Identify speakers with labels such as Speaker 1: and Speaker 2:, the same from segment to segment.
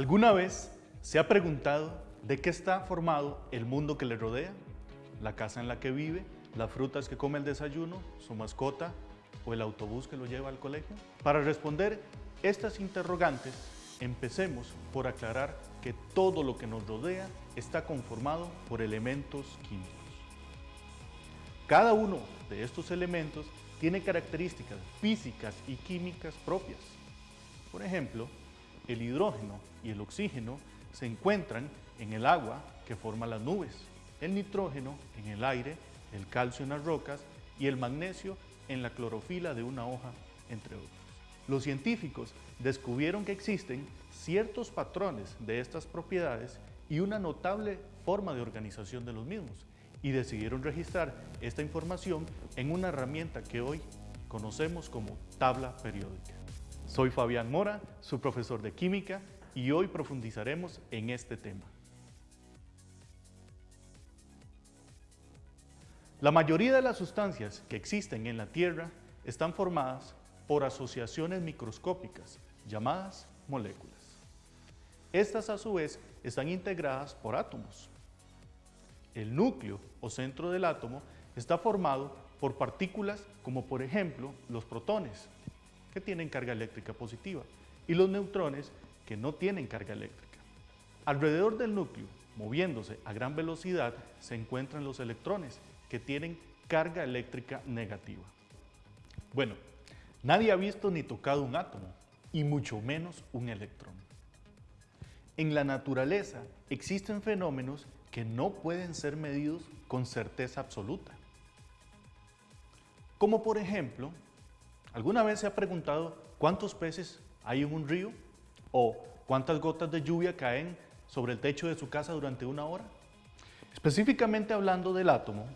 Speaker 1: ¿Alguna vez se ha preguntado de qué está formado el mundo que le rodea? ¿La casa en la que vive? ¿Las frutas que come el desayuno? ¿Su mascota? ¿O el autobús que lo lleva al colegio? Para responder estas interrogantes, empecemos por aclarar que todo lo que nos rodea está conformado por elementos químicos. Cada uno de estos elementos tiene características físicas y químicas propias. Por ejemplo, el hidrógeno y el oxígeno se encuentran en el agua que forma las nubes, el nitrógeno en el aire, el calcio en las rocas y el magnesio en la clorofila de una hoja, entre otros. Los científicos descubrieron que existen ciertos patrones de estas propiedades y una notable forma de organización de los mismos y decidieron registrar esta información en una herramienta que hoy conocemos como tabla periódica. Soy Fabián Mora, su profesor de Química, y hoy profundizaremos en este tema. La mayoría de las sustancias que existen en la Tierra están formadas por asociaciones microscópicas llamadas moléculas. Estas a su vez están integradas por átomos. El núcleo o centro del átomo está formado por partículas como por ejemplo los protones, que tienen carga eléctrica positiva, y los neutrones, que no tienen carga eléctrica. Alrededor del núcleo, moviéndose a gran velocidad, se encuentran los electrones, que tienen carga eléctrica negativa. Bueno, nadie ha visto ni tocado un átomo, y mucho menos un electrón. En la naturaleza existen fenómenos que no pueden ser medidos con certeza absoluta. Como por ejemplo, ¿Alguna vez se ha preguntado cuántos peces hay en un río? ¿O cuántas gotas de lluvia caen sobre el techo de su casa durante una hora? Específicamente hablando del átomo,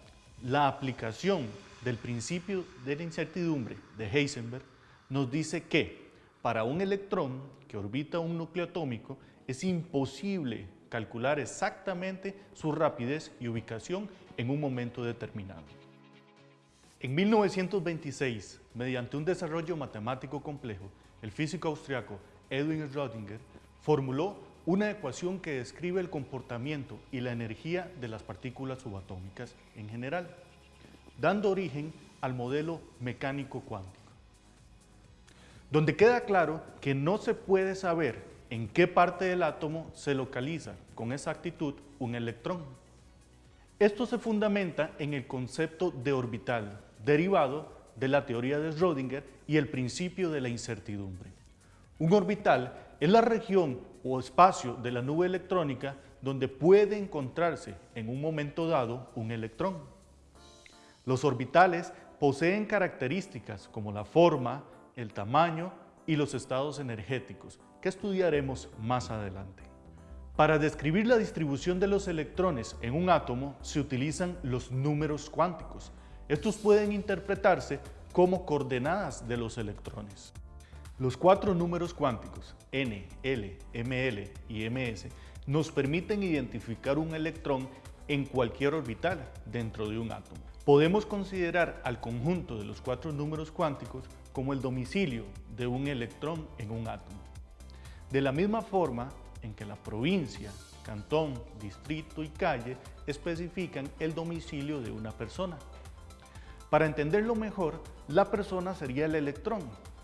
Speaker 1: la aplicación del principio de la incertidumbre de Heisenberg nos dice que para un electrón que orbita un núcleo atómico es imposible calcular exactamente su rapidez y ubicación en un momento determinado. En 1926, mediante un desarrollo matemático complejo, el físico austriaco Edwin Schrödinger formuló una ecuación que describe el comportamiento y la energía de las partículas subatómicas en general, dando origen al modelo mecánico cuántico, donde queda claro que no se puede saber en qué parte del átomo se localiza con exactitud un electrón. Esto se fundamenta en el concepto de orbital, derivado de la teoría de Schrödinger y el principio de la incertidumbre. Un orbital es la región o espacio de la nube electrónica donde puede encontrarse en un momento dado un electrón. Los orbitales poseen características como la forma, el tamaño y los estados energéticos, que estudiaremos más adelante. Para describir la distribución de los electrones en un átomo se utilizan los números cuánticos, estos pueden interpretarse como coordenadas de los electrones. Los cuatro números cuánticos, n, l, ml y ms, nos permiten identificar un electrón en cualquier orbital dentro de un átomo. Podemos considerar al conjunto de los cuatro números cuánticos como el domicilio de un electrón en un átomo. De la misma forma en que la provincia, cantón, distrito y calle especifican el domicilio de una persona. Para entenderlo mejor, la persona sería el electrón,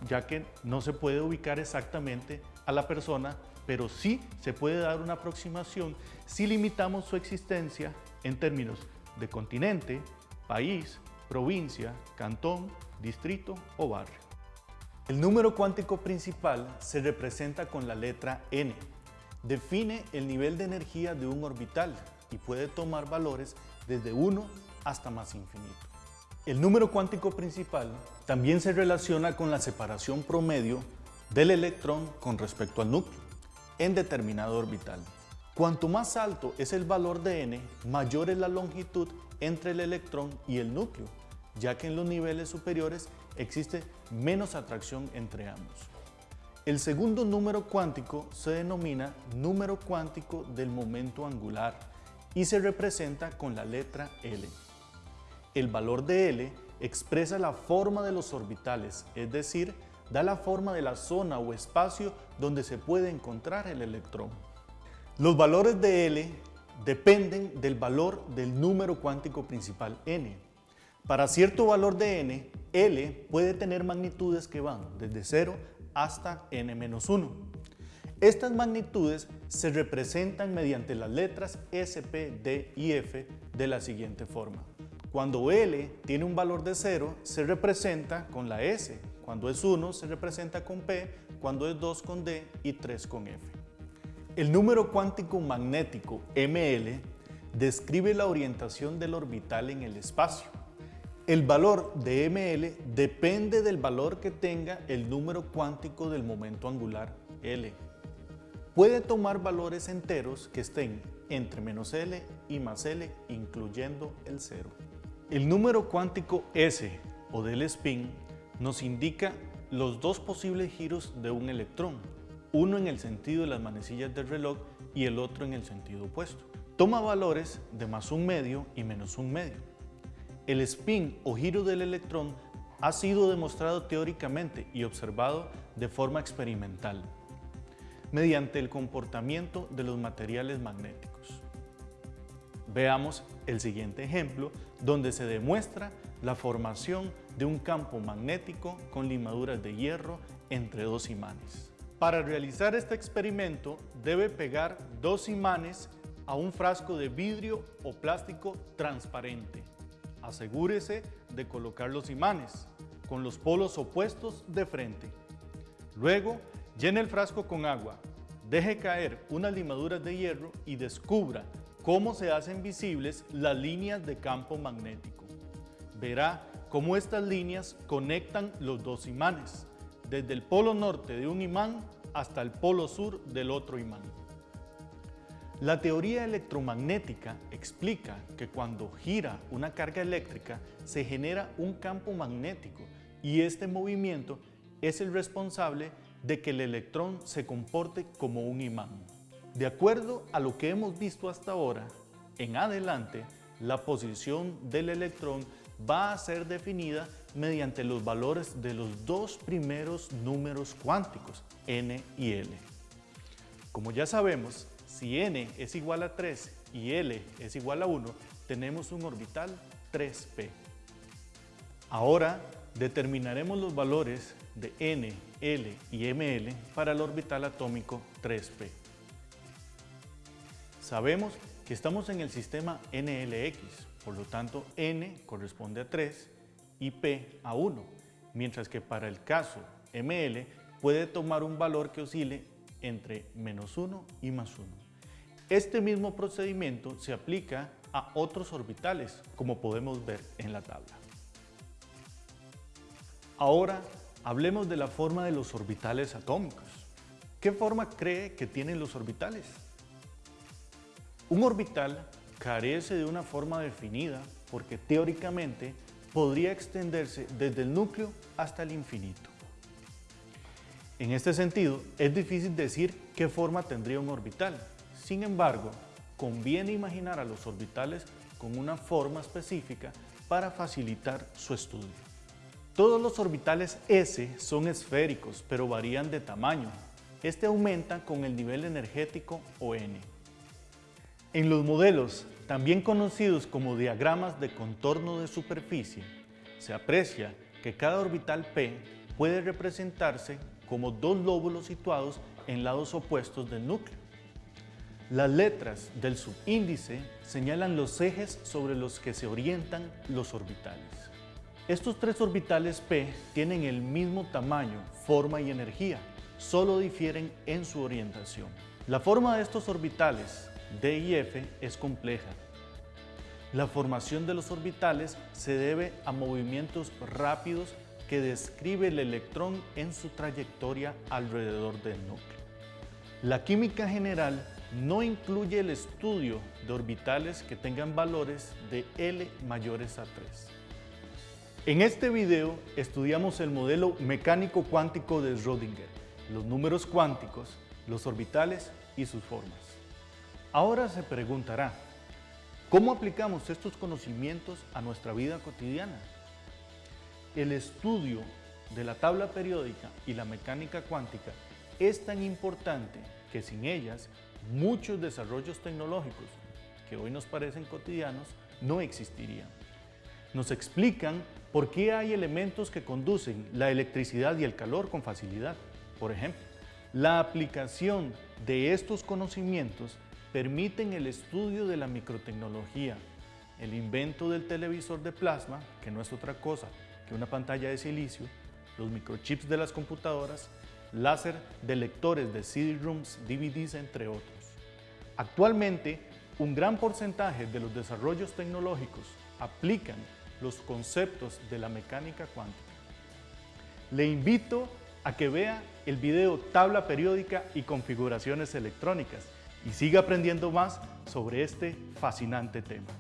Speaker 1: ya que no se puede ubicar exactamente a la persona, pero sí se puede dar una aproximación si limitamos su existencia en términos de continente, país, provincia, cantón, distrito o barrio. El número cuántico principal se representa con la letra n. Define el nivel de energía de un orbital y puede tomar valores desde 1 hasta más infinito. El número cuántico principal también se relaciona con la separación promedio del electrón con respecto al núcleo en determinado orbital. Cuanto más alto es el valor de n, mayor es la longitud entre el electrón y el núcleo, ya que en los niveles superiores existe menos atracción entre ambos. El segundo número cuántico se denomina número cuántico del momento angular y se representa con la letra L. El valor de L expresa la forma de los orbitales, es decir, da la forma de la zona o espacio donde se puede encontrar el electrón. Los valores de L dependen del valor del número cuántico principal n. Para cierto valor de n, L puede tener magnitudes que van desde 0 hasta n-1. Estas magnitudes se representan mediante las letras S, P, D y F de la siguiente forma. Cuando L tiene un valor de 0, se representa con la S. Cuando es 1, se representa con P. Cuando es 2, con D y 3 con F. El número cuántico magnético ML describe la orientación del orbital en el espacio. El valor de ML depende del valor que tenga el número cuántico del momento angular L. Puede tomar valores enteros que estén entre menos L y más L, incluyendo el cero. El número cuántico S o del spin nos indica los dos posibles giros de un electrón, uno en el sentido de las manecillas del reloj y el otro en el sentido opuesto. Toma valores de más un medio y menos un medio. El spin o giro del electrón ha sido demostrado teóricamente y observado de forma experimental mediante el comportamiento de los materiales magnéticos. Veamos el siguiente ejemplo donde se demuestra la formación de un campo magnético con limaduras de hierro entre dos imanes. Para realizar este experimento debe pegar dos imanes a un frasco de vidrio o plástico transparente. Asegúrese de colocar los imanes con los polos opuestos de frente. Luego, llene el frasco con agua, deje caer unas limaduras de hierro y descubra cómo se hacen visibles las líneas de campo magnético. Verá cómo estas líneas conectan los dos imanes, desde el polo norte de un imán hasta el polo sur del otro imán. La teoría electromagnética explica que cuando gira una carga eléctrica se genera un campo magnético y este movimiento es el responsable de que el electrón se comporte como un imán. De acuerdo a lo que hemos visto hasta ahora, en adelante, la posición del electrón va a ser definida mediante los valores de los dos primeros números cuánticos, n y l. Como ya sabemos, si n es igual a 3 y l es igual a 1, tenemos un orbital 3p. Ahora determinaremos los valores de n, l y ml para el orbital atómico 3p. Sabemos que estamos en el sistema NLX, por lo tanto n corresponde a 3 y p a 1, mientras que para el caso ml puede tomar un valor que oscile entre menos 1 y más 1. Este mismo procedimiento se aplica a otros orbitales, como podemos ver en la tabla. Ahora hablemos de la forma de los orbitales atómicos. ¿Qué forma cree que tienen los orbitales? Un orbital carece de una forma definida porque teóricamente podría extenderse desde el núcleo hasta el infinito. En este sentido, es difícil decir qué forma tendría un orbital. Sin embargo, conviene imaginar a los orbitales con una forma específica para facilitar su estudio. Todos los orbitales S son esféricos, pero varían de tamaño. Este aumenta con el nivel energético o N. En los modelos, también conocidos como diagramas de contorno de superficie, se aprecia que cada orbital P puede representarse como dos lóbulos situados en lados opuestos del núcleo. Las letras del subíndice señalan los ejes sobre los que se orientan los orbitales. Estos tres orbitales P tienen el mismo tamaño, forma y energía, solo difieren en su orientación. La forma de estos orbitales D y F es compleja. La formación de los orbitales se debe a movimientos rápidos que describe el electrón en su trayectoria alrededor del núcleo. La química general no incluye el estudio de orbitales que tengan valores de L mayores a 3. En este video estudiamos el modelo mecánico cuántico de Schrödinger, los números cuánticos, los orbitales y sus formas. Ahora se preguntará, ¿cómo aplicamos estos conocimientos a nuestra vida cotidiana? El estudio de la tabla periódica y la mecánica cuántica es tan importante que sin ellas muchos desarrollos tecnológicos que hoy nos parecen cotidianos no existirían. Nos explican por qué hay elementos que conducen la electricidad y el calor con facilidad. Por ejemplo, la aplicación de estos conocimientos permiten el estudio de la microtecnología, el invento del televisor de plasma, que no es otra cosa que una pantalla de silicio, los microchips de las computadoras, láser de lectores de CD-ROOMs, DVDs, entre otros. Actualmente, un gran porcentaje de los desarrollos tecnológicos aplican los conceptos de la mecánica cuántica. Le invito a que vea el video Tabla Periódica y Configuraciones Electrónicas y siga aprendiendo más sobre este fascinante tema.